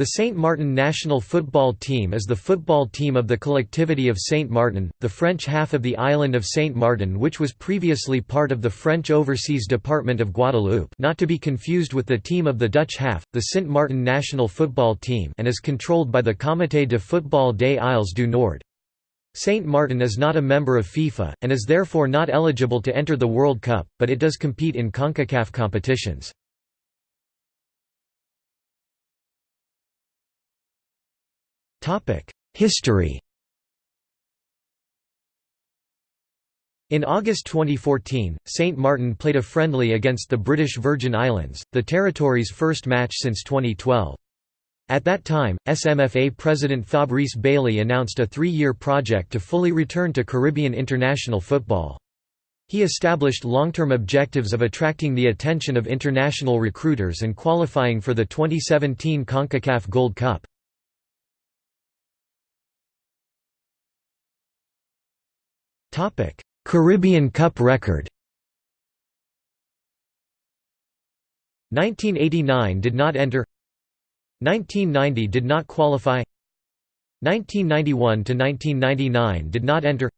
The Saint Martin national football team is the football team of the collectivity of Saint Martin, the French half of the island of Saint Martin which was previously part of the French overseas department of Guadeloupe not to be confused with the team of the Dutch half, the Sint Maarten national football team and is controlled by the Comité de football des Îles du Nord. Saint Martin is not a member of FIFA, and is therefore not eligible to enter the World Cup, but it does compete in CONCACAF competitions. History In August 2014, St. Martin played a friendly against the British Virgin Islands, the territory's first match since 2012. At that time, SMFA President Fabrice Bailly announced a three-year project to fully return to Caribbean international football. He established long-term objectives of attracting the attention of international recruiters and qualifying for the 2017 CONCACAF Gold Cup. Topic: Caribbean Cup record. 1989 did not enter. 1990 did not qualify. 1991 to 1999 did not enter.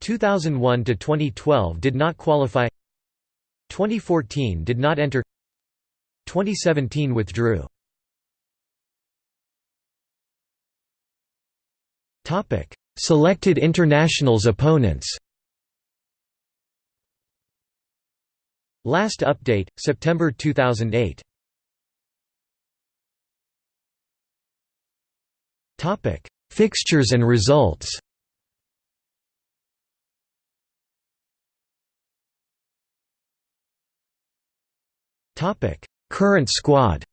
2001 to 2012 did not qualify. 2014 did not enter. 2017 withdrew. Topic: Selected internationals opponents. Last update, September 2008 Fixtures and results. Current squad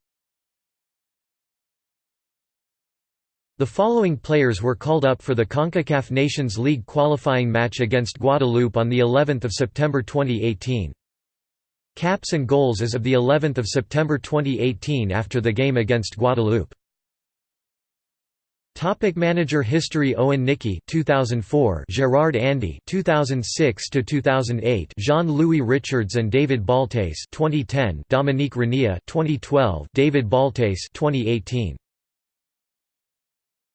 The following players were called up for the CONCACAF Nations League qualifying match against Guadeloupe on the 11th of September 2018. Caps and goals as of the 11th of September 2018 after the game against Guadeloupe. Topic manager history Owen Nicki 2004 Gerard Andy 2006 to 2008 Jean-Louis Richards and David Baltes 2010 Dominique Renia 2012 David Baltes 2018